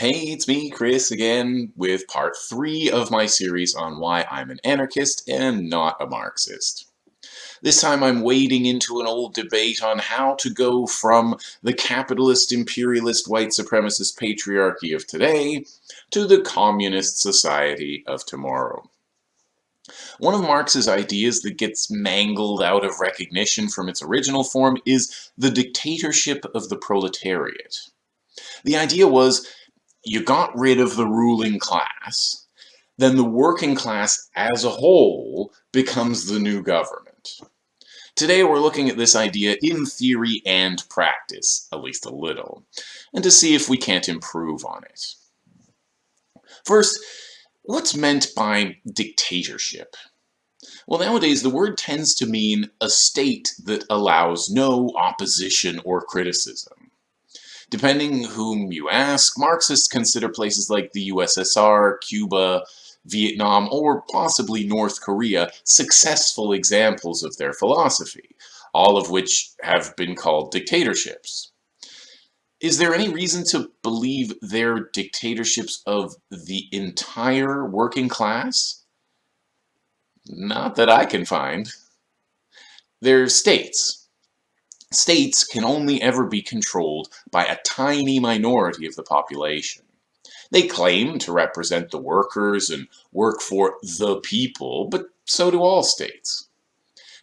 Hey, it's me, Chris, again, with part three of my series on why I'm an anarchist and not a Marxist. This time I'm wading into an old debate on how to go from the capitalist, imperialist, white supremacist patriarchy of today to the communist society of tomorrow. One of Marx's ideas that gets mangled out of recognition from its original form is the dictatorship of the proletariat. The idea was you got rid of the ruling class, then the working class as a whole becomes the new government. Today we're looking at this idea in theory and practice, at least a little, and to see if we can't improve on it. First, what's meant by dictatorship? Well, nowadays the word tends to mean a state that allows no opposition or criticism. Depending whom you ask, Marxists consider places like the USSR, Cuba, Vietnam, or possibly North Korea successful examples of their philosophy, all of which have been called dictatorships. Is there any reason to believe they're dictatorships of the entire working class? Not that I can find. They're states, States can only ever be controlled by a tiny minority of the population. They claim to represent the workers and work for the people, but so do all states.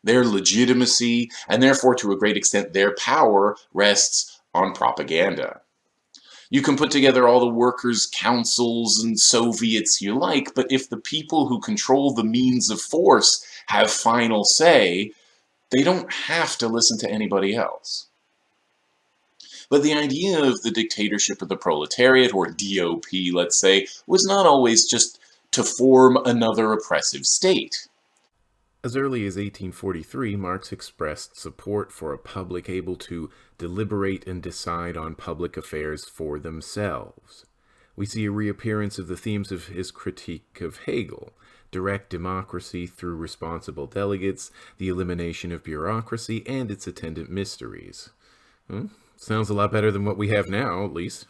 Their legitimacy, and therefore to a great extent their power, rests on propaganda. You can put together all the workers' councils and Soviets you like, but if the people who control the means of force have final say, they don't have to listen to anybody else. But the idea of the dictatorship of the proletariat, or DOP, let's say, was not always just to form another oppressive state. As early as 1843, Marx expressed support for a public able to deliberate and decide on public affairs for themselves. We see a reappearance of the themes of his critique of Hegel, direct democracy through responsible delegates, the elimination of bureaucracy, and its attendant mysteries. Well, sounds a lot better than what we have now, at least.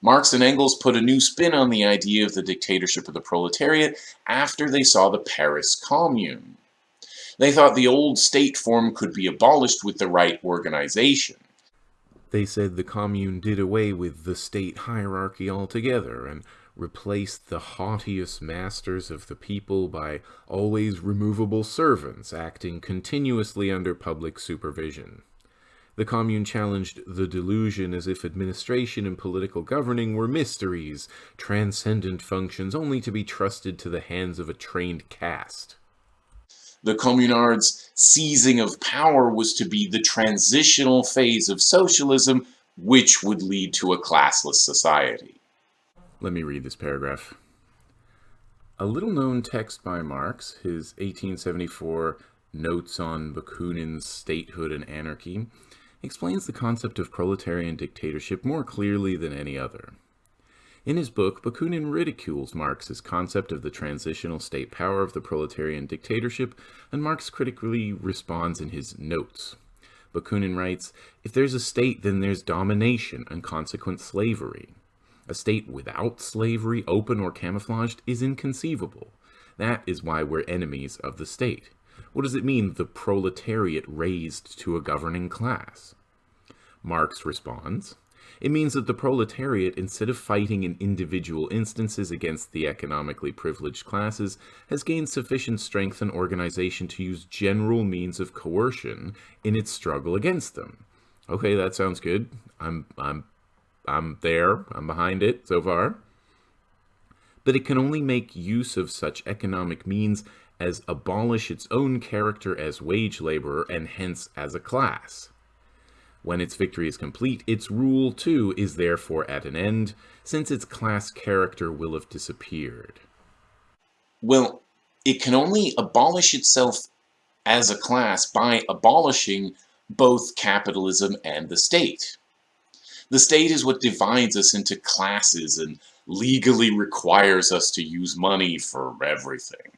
Marx and Engels put a new spin on the idea of the dictatorship of the proletariat after they saw the Paris Commune. They thought the old state form could be abolished with the right organization. They said the Commune did away with the state hierarchy altogether and replaced the haughtiest masters of the people by always removable servants acting continuously under public supervision. The Commune challenged the delusion as if administration and political governing were mysteries, transcendent functions only to be trusted to the hands of a trained caste. The Communards' seizing of power was to be the transitional phase of socialism, which would lead to a classless society. Let me read this paragraph. A little known text by Marx, his 1874 Notes on Bakunin's Statehood and Anarchy, explains the concept of proletarian dictatorship more clearly than any other. In his book, Bakunin ridicules Marx's concept of the transitional state power of the proletarian dictatorship, and Marx critically responds in his notes. Bakunin writes, If there's a state, then there's domination and consequent slavery. A state without slavery, open or camouflaged, is inconceivable. That is why we're enemies of the state. What does it mean, the proletariat raised to a governing class? Marx responds, it means that the proletariat, instead of fighting in individual instances against the economically privileged classes, has gained sufficient strength and organization to use general means of coercion in its struggle against them. Okay, that sounds good. I'm, I'm I'm there, I'm behind it so far. But it can only make use of such economic means as abolish its own character as wage laborer and hence as a class. When its victory is complete, its rule too is therefore at an end, since its class character will have disappeared. Well, it can only abolish itself as a class by abolishing both capitalism and the state. The state is what divides us into classes and legally requires us to use money for everything.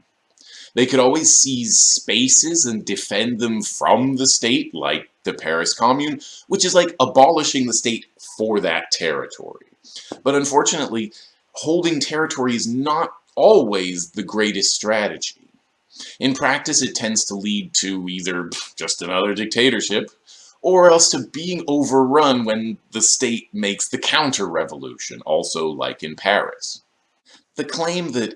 They could always seize spaces and defend them from the state, like the Paris Commune, which is like abolishing the state for that territory. But unfortunately, holding territory is not always the greatest strategy. In practice, it tends to lead to either just another dictatorship, or else to being overrun when the state makes the counter-revolution, also like in Paris. The claim that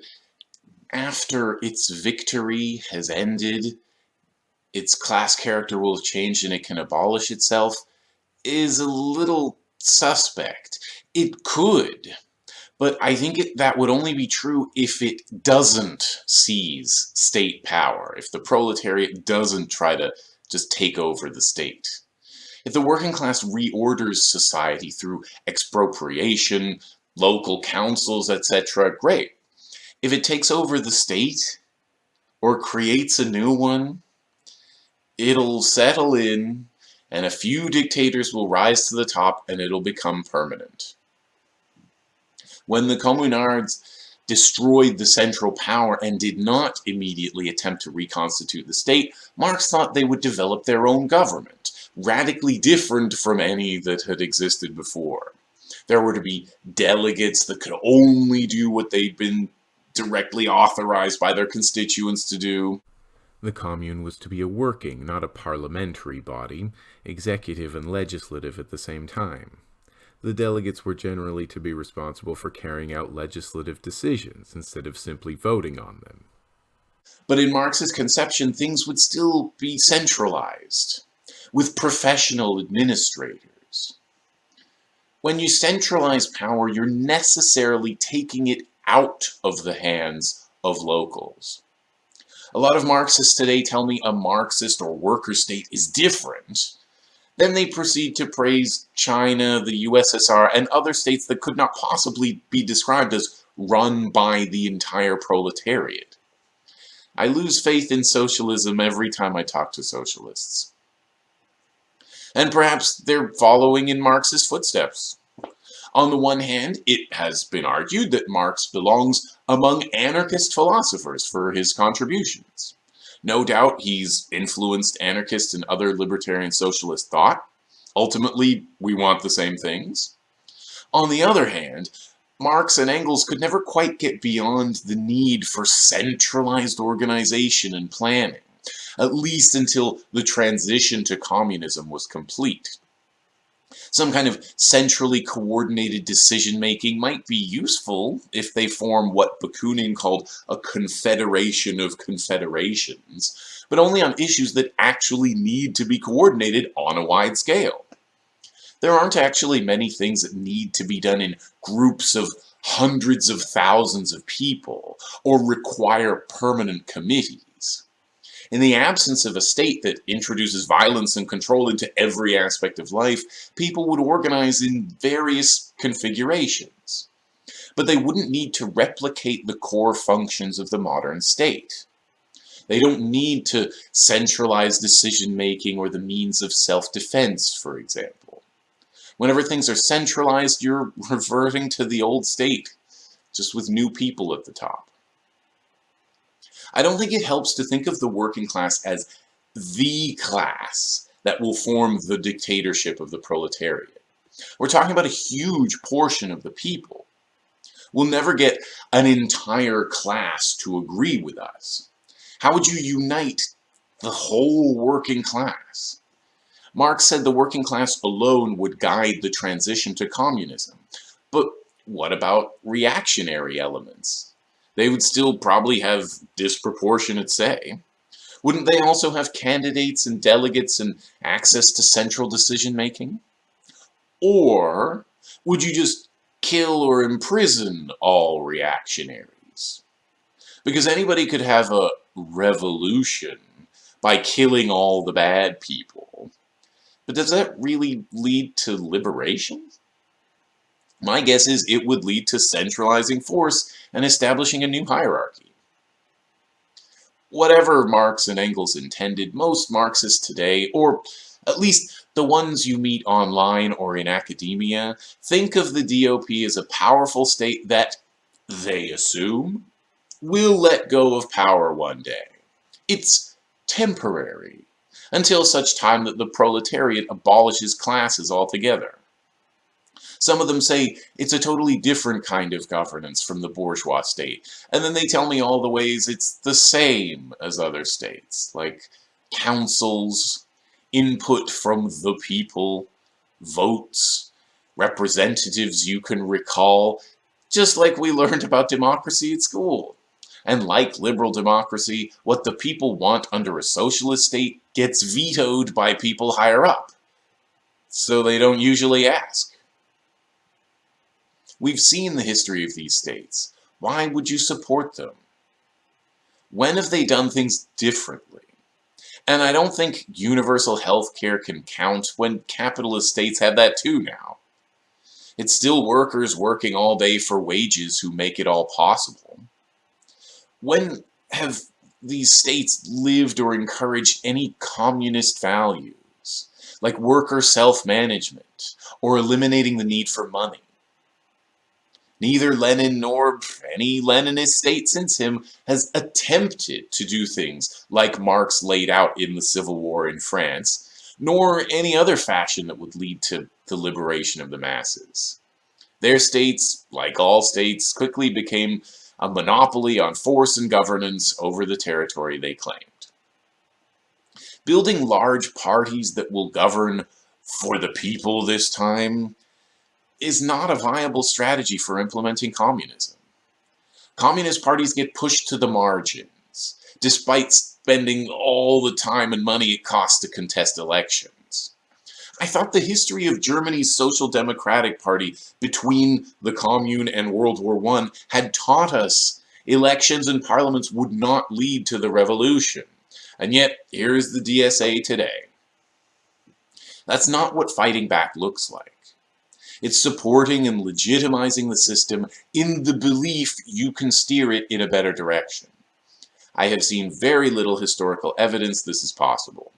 after its victory has ended, its class character will have changed and it can abolish itself is a little suspect. It could, but I think it, that would only be true if it doesn't seize state power, if the proletariat doesn't try to just take over the state. If the working class reorders society through expropriation, local councils, etc., great. If it takes over the state, or creates a new one, it'll settle in, and a few dictators will rise to the top and it'll become permanent. When the communards destroyed the central power and did not immediately attempt to reconstitute the state, Marx thought they would develop their own government, radically different from any that had existed before. There were to be delegates that could only do what they'd been directly authorized by their constituents to do. The commune was to be a working, not a parliamentary body, executive and legislative at the same time. The delegates were generally to be responsible for carrying out legislative decisions instead of simply voting on them. But in Marx's conception, things would still be centralized, with professional administrators. When you centralize power, you're necessarily taking it out of the hands of locals. A lot of Marxists today tell me a Marxist or worker state is different. Then they proceed to praise China, the USSR, and other states that could not possibly be described as run by the entire proletariat. I lose faith in socialism every time I talk to socialists. And perhaps they're following in Marx's footsteps. On the one hand, it has been argued that Marx belongs among anarchist philosophers for his contributions. No doubt he's influenced anarchist and other libertarian socialist thought. Ultimately, we want the same things. On the other hand, Marx and Engels could never quite get beyond the need for centralized organization and planning, at least until the transition to communism was complete. Some kind of centrally coordinated decision-making might be useful if they form what Bakunin called a confederation of confederations, but only on issues that actually need to be coordinated on a wide scale. There aren't actually many things that need to be done in groups of hundreds of thousands of people, or require permanent committees. In the absence of a state that introduces violence and control into every aspect of life, people would organize in various configurations. But they wouldn't need to replicate the core functions of the modern state. They don't need to centralize decision-making or the means of self-defense, for example. Whenever things are centralized, you're reverting to the old state, just with new people at the top. I don't think it helps to think of the working class as the class that will form the dictatorship of the proletariat. We're talking about a huge portion of the people. We'll never get an entire class to agree with us. How would you unite the whole working class? Marx said the working class alone would guide the transition to communism. But what about reactionary elements? They would still probably have disproportionate say. Wouldn't they also have candidates and delegates and access to central decision making? Or would you just kill or imprison all reactionaries? Because anybody could have a revolution by killing all the bad people. But does that really lead to liberation? My guess is it would lead to centralizing force and establishing a new hierarchy. Whatever Marx and Engels intended, most Marxists today, or at least the ones you meet online or in academia, think of the DOP as a powerful state that, they assume, will let go of power one day. It's temporary, until such time that the proletariat abolishes classes altogether. Some of them say it's a totally different kind of governance from the bourgeois state. And then they tell me all the ways it's the same as other states, like councils, input from the people, votes, representatives you can recall, just like we learned about democracy at school. And like liberal democracy, what the people want under a socialist state gets vetoed by people higher up. So they don't usually ask. We've seen the history of these states. Why would you support them? When have they done things differently? And I don't think universal health care can count when capitalist states have that too now. It's still workers working all day for wages who make it all possible. When have these states lived or encouraged any communist values, like worker self-management, or eliminating the need for money? Neither Lenin nor any Leninist state since him has attempted to do things like Marx laid out in the Civil War in France, nor any other fashion that would lead to the liberation of the masses. Their states, like all states, quickly became a monopoly on force and governance over the territory they claimed. Building large parties that will govern for the people this time is not a viable strategy for implementing communism. Communist parties get pushed to the margins, despite spending all the time and money it costs to contest elections. I thought the history of Germany's Social Democratic Party between the Commune and World War I had taught us elections and parliaments would not lead to the revolution. And yet, here's the DSA today. That's not what fighting back looks like. It's supporting and legitimizing the system in the belief you can steer it in a better direction. I have seen very little historical evidence this is possible.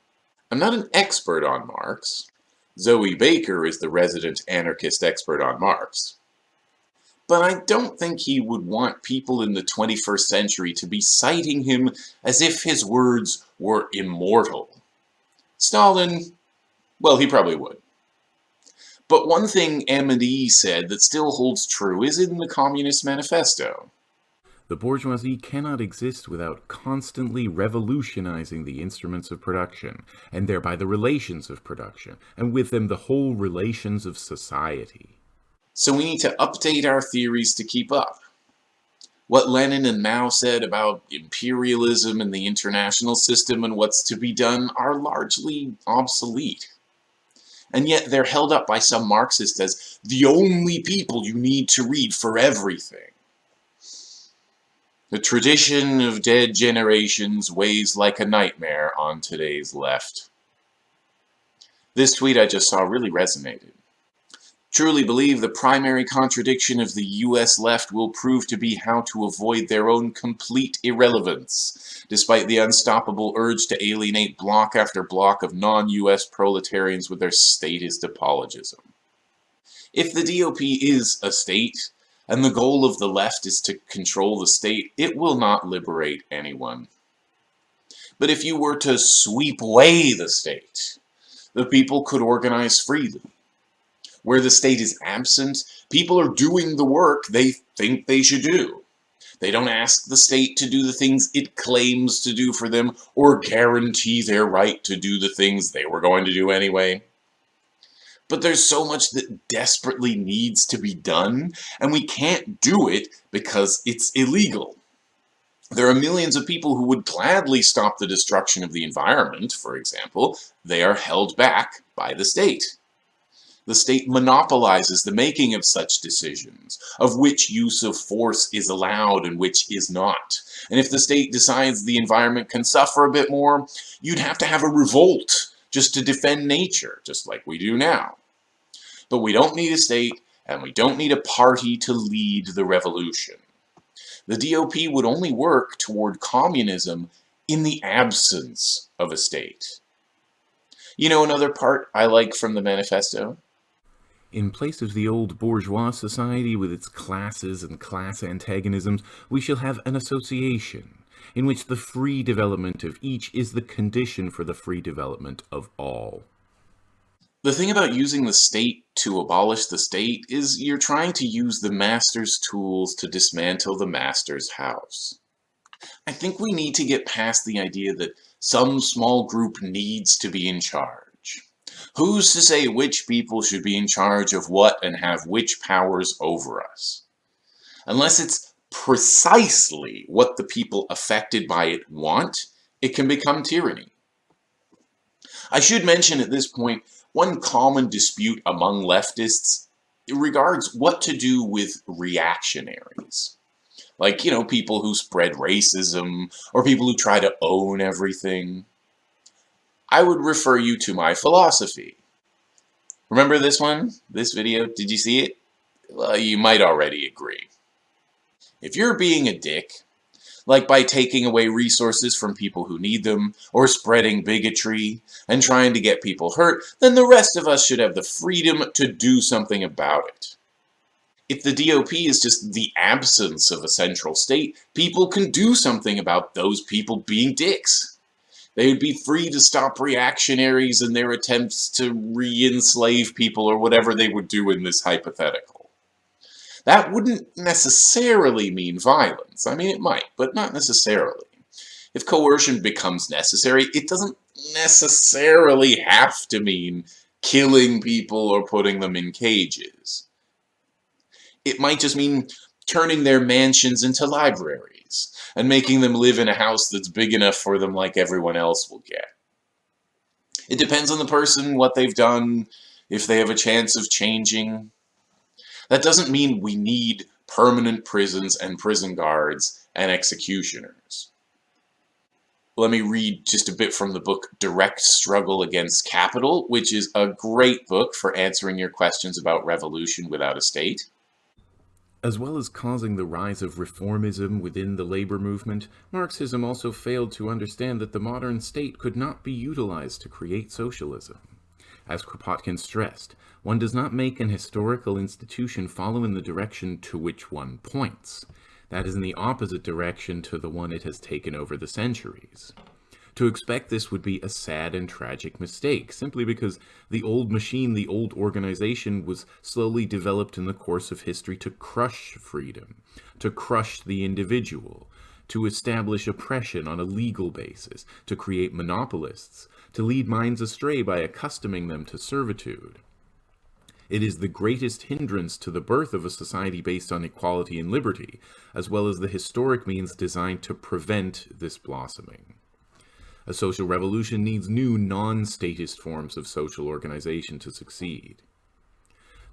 I'm not an expert on Marx. Zoe Baker is the resident anarchist expert on Marx. But I don't think he would want people in the 21st century to be citing him as if his words were immortal. Stalin, well, he probably would. But one thing Amedee said that still holds true is in the Communist Manifesto. The bourgeoisie cannot exist without constantly revolutionizing the instruments of production, and thereby the relations of production, and with them the whole relations of society. So we need to update our theories to keep up. What Lenin and Mao said about imperialism and the international system and what's to be done are largely obsolete and yet they're held up by some Marxists as the only people you need to read for everything. The tradition of dead generations weighs like a nightmare on today's left. This tweet I just saw really resonated truly believe the primary contradiction of the US left will prove to be how to avoid their own complete irrelevance, despite the unstoppable urge to alienate block after block of non-US proletarians with their statist apologism. If the DOP is a state, and the goal of the left is to control the state, it will not liberate anyone. But if you were to sweep away the state, the people could organize freely where the state is absent, people are doing the work they think they should do. They don't ask the state to do the things it claims to do for them or guarantee their right to do the things they were going to do anyway. But there's so much that desperately needs to be done, and we can't do it because it's illegal. There are millions of people who would gladly stop the destruction of the environment, for example. They are held back by the state the state monopolizes the making of such decisions, of which use of force is allowed and which is not. And if the state decides the environment can suffer a bit more, you'd have to have a revolt just to defend nature, just like we do now. But we don't need a state, and we don't need a party to lead the revolution. The DOP would only work toward communism in the absence of a state. You know another part I like from the manifesto? In place of the old bourgeois society with its classes and class antagonisms, we shall have an association, in which the free development of each is the condition for the free development of all. The thing about using the state to abolish the state is you're trying to use the master's tools to dismantle the master's house. I think we need to get past the idea that some small group needs to be in charge. Who's to say which people should be in charge of what and have which powers over us? Unless it's precisely what the people affected by it want, it can become tyranny. I should mention at this point, one common dispute among leftists regards what to do with reactionaries. Like, you know, people who spread racism, or people who try to own everything. I would refer you to my philosophy. Remember this one? This video? Did you see it? Well, you might already agree. If you're being a dick, like by taking away resources from people who need them, or spreading bigotry, and trying to get people hurt, then the rest of us should have the freedom to do something about it. If the DOP is just the absence of a central state, people can do something about those people being dicks. They would be free to stop reactionaries in their attempts to re-enslave people or whatever they would do in this hypothetical. That wouldn't necessarily mean violence. I mean, it might, but not necessarily. If coercion becomes necessary, it doesn't necessarily have to mean killing people or putting them in cages. It might just mean turning their mansions into libraries and making them live in a house that's big enough for them like everyone else will get. It depends on the person, what they've done, if they have a chance of changing. That doesn't mean we need permanent prisons and prison guards and executioners. Let me read just a bit from the book Direct Struggle Against Capital, which is a great book for answering your questions about revolution without a state. As well as causing the rise of reformism within the labor movement, Marxism also failed to understand that the modern state could not be utilized to create socialism. As Kropotkin stressed, one does not make an historical institution follow in the direction to which one points. That is in the opposite direction to the one it has taken over the centuries. To expect this would be a sad and tragic mistake, simply because the old machine, the old organization, was slowly developed in the course of history to crush freedom, to crush the individual, to establish oppression on a legal basis, to create monopolists, to lead minds astray by accustoming them to servitude. It is the greatest hindrance to the birth of a society based on equality and liberty, as well as the historic means designed to prevent this blossoming. A social revolution needs new non-statist forms of social organization to succeed.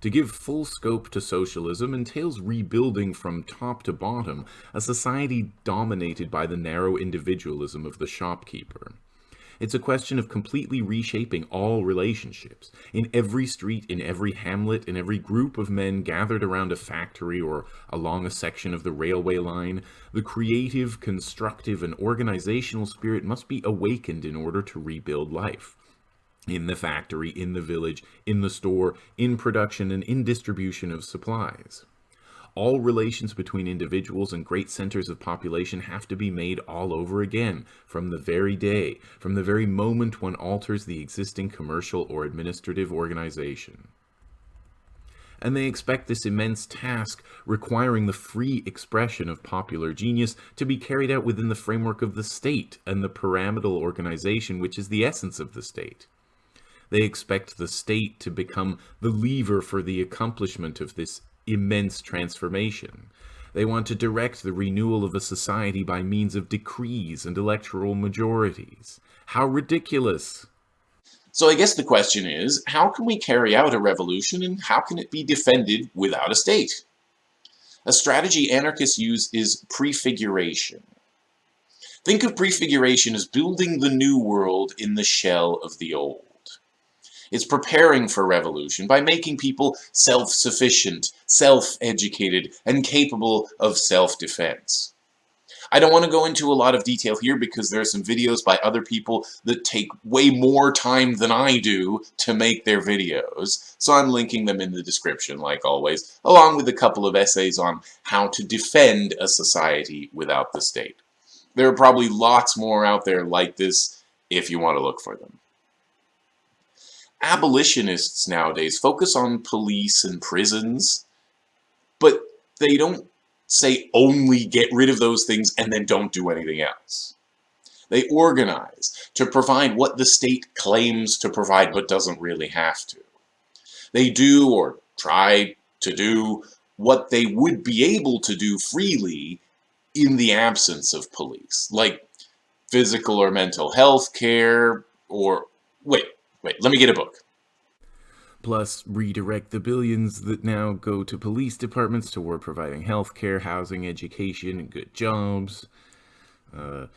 To give full scope to socialism entails rebuilding from top to bottom a society dominated by the narrow individualism of the shopkeeper. It's a question of completely reshaping all relationships. In every street, in every hamlet, in every group of men gathered around a factory or along a section of the railway line, the creative, constructive, and organizational spirit must be awakened in order to rebuild life in the factory, in the village, in the store, in production, and in distribution of supplies. All relations between individuals and great centers of population have to be made all over again, from the very day, from the very moment one alters the existing commercial or administrative organization. And they expect this immense task, requiring the free expression of popular genius, to be carried out within the framework of the state and the pyramidal organization which is the essence of the state. They expect the state to become the lever for the accomplishment of this immense transformation. They want to direct the renewal of a society by means of decrees and electoral majorities. How ridiculous! So I guess the question is, how can we carry out a revolution and how can it be defended without a state? A strategy anarchists use is prefiguration. Think of prefiguration as building the new world in the shell of the old. It's preparing for revolution by making people self-sufficient, self-educated, and capable of self-defense. I don't want to go into a lot of detail here because there are some videos by other people that take way more time than I do to make their videos, so I'm linking them in the description like always, along with a couple of essays on how to defend a society without the state. There are probably lots more out there like this if you want to look for them. Abolitionists nowadays focus on police and prisons, but they don't say only get rid of those things and then don't do anything else. They organize to provide what the state claims to provide but doesn't really have to. They do or try to do what they would be able to do freely in the absence of police, like physical or mental health care, or wait, wait, let me get a book. Plus, redirect the billions that now go to police departments toward providing healthcare, housing, education, and good jobs. Uh,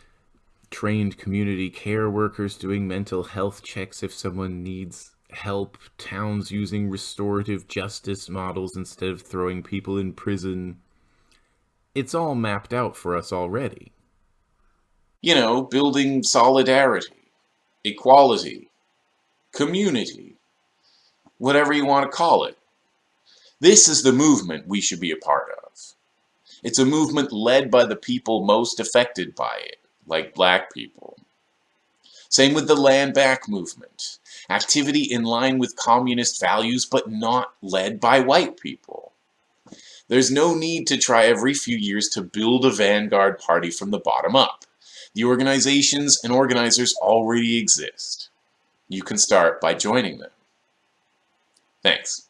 trained community care workers doing mental health checks if someone needs help. Towns using restorative justice models instead of throwing people in prison. It's all mapped out for us already. You know, building solidarity, equality, community, whatever you want to call it. This is the movement we should be a part of. It's a movement led by the people most affected by it, like black people. Same with the Land Back movement. Activity in line with communist values, but not led by white people. There's no need to try every few years to build a vanguard party from the bottom up. The organizations and organizers already exist. You can start by joining them. Thanks.